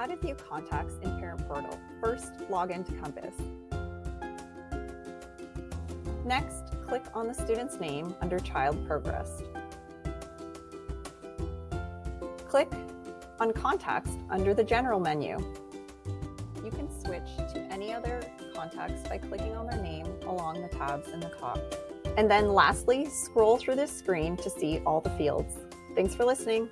how to view contacts in Parent Portal. First, log into Compass. Next, click on the student's name under Child Progress. Click on Contacts under the General menu. You can switch to any other contacts by clicking on their name along the tabs in the top. And then lastly, scroll through this screen to see all the fields. Thanks for listening.